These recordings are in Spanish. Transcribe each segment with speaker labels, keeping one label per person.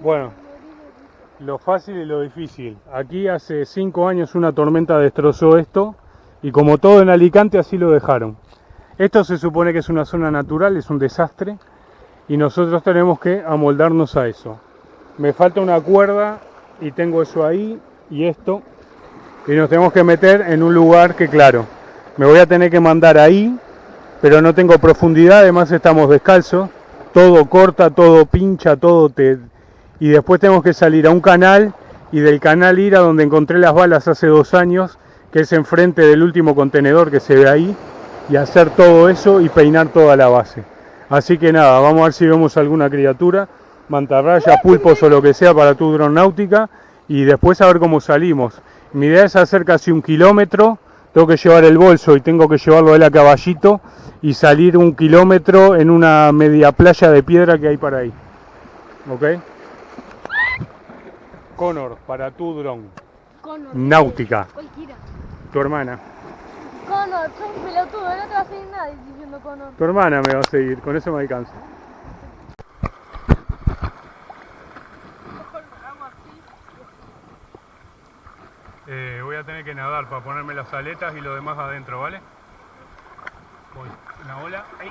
Speaker 1: Bueno, lo fácil y lo difícil. Aquí hace cinco años una tormenta destrozó esto y como todo en Alicante así lo dejaron. Esto se supone que es una zona natural, es un desastre y nosotros tenemos que amoldarnos a eso. Me falta una cuerda y tengo eso ahí y esto y nos tenemos que meter en un lugar que claro, me voy a tener que mandar ahí, pero no tengo profundidad, además estamos descalzos, todo corta, todo pincha, todo te y después tenemos que salir a un canal y del canal ir a donde encontré las balas hace dos años, que es enfrente del último contenedor que se ve ahí, y hacer todo eso y peinar toda la base. Así que nada, vamos a ver si vemos alguna criatura, mantarraya, pulpos o lo que sea para tu dron náutica, y después a ver cómo salimos. Mi idea es hacer casi un kilómetro, tengo que llevar el bolso y tengo que llevarlo él a caballito y salir un kilómetro en una media playa de piedra que hay para ahí. ¿Ok? Connor, para tu dron.
Speaker 2: Connor.
Speaker 1: Náutica.
Speaker 2: Cualquiera.
Speaker 1: Tu hermana.
Speaker 2: Connor, soy un pelotudo, no te va a seguir nadie diciendo Connor.
Speaker 1: Tu hermana me va a seguir, con eso me alcanza. Eh, voy a tener que nadar para ponerme las aletas y lo demás adentro, ¿vale? Voy, una ola. Ahí.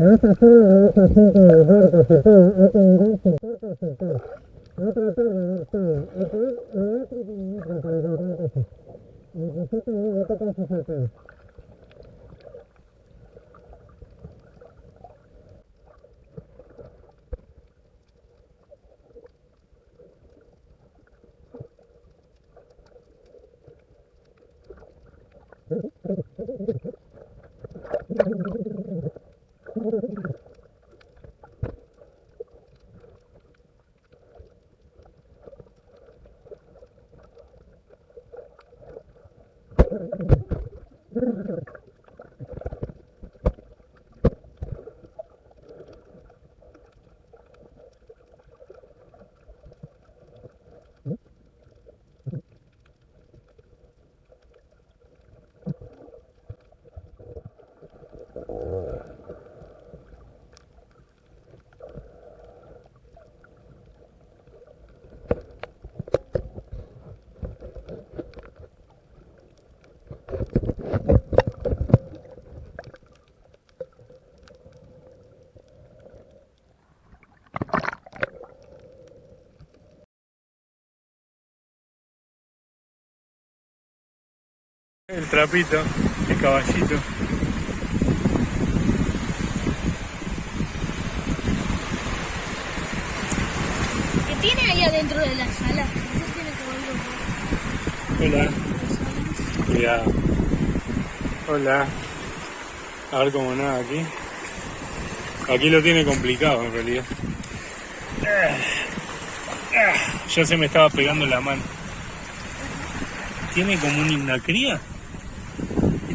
Speaker 1: Mm-hmm. El trapito, el caballito.
Speaker 2: ¿Qué tiene ahí adentro de la sala? Tiene que.
Speaker 1: Hola. Cuidado. Hola. A ver cómo nada aquí. Aquí lo tiene complicado en realidad. Ya se me estaba pegando la mano. Tiene como una cría.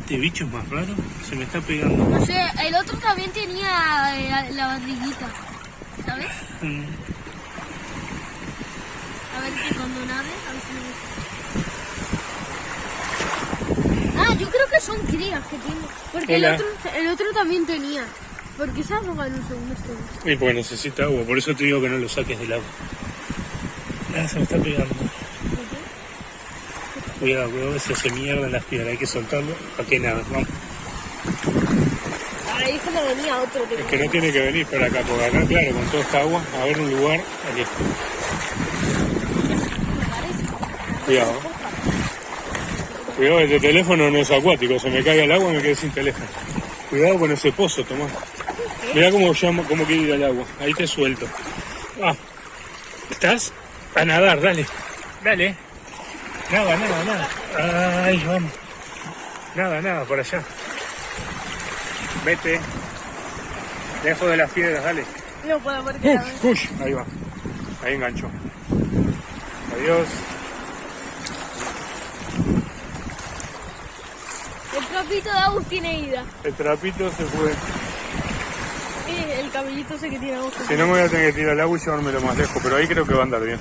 Speaker 1: Este bicho es más raro. Se me está pegando.
Speaker 2: No sé, el otro también tenía eh, la, la barriguita. ¿Sabes?
Speaker 1: Mm.
Speaker 2: A ver que cuando nade, a ver si me... Ah, yo creo que son crías que tiene. Porque el otro, el otro también tenía. Porque se ha robado un segundo este.
Speaker 1: Y porque necesita agua, por eso te digo que no lo saques del agua. Ah, se me está pegando. Cuidado, cuidado, se hace mierda en las piedras, hay que soltarlo para que nada. Vamos.
Speaker 2: Ahí es que me venía otro.
Speaker 1: Es que no tiene que venir para acá, porque acá, claro, con toda esta agua, a ver un lugar. Aquí. Cuidado. Cuidado, este teléfono no es acuático, se me cae el agua y me quedé sin teléfono. Cuidado con ese pozo, Tomás. Mira cómo llama, cómo quiere ir al agua. Ahí te suelto. Ah, ¿estás? A nadar, dale. Dale. Nada, nada, nada. Ay, vamos. Nada, nada, por allá. Vete. Dejo de las piedras, dale.
Speaker 2: No puedo porque
Speaker 1: Push, push. Ahí va. Ahí enganchó. Adiós.
Speaker 2: El trapito de Agus tiene ida.
Speaker 1: El trapito se fue.
Speaker 2: El cabellito ese que tiene Agus.
Speaker 1: Si no me voy a tener que tirar al agua y llevármelo más lejos, pero ahí creo que va a andar bien.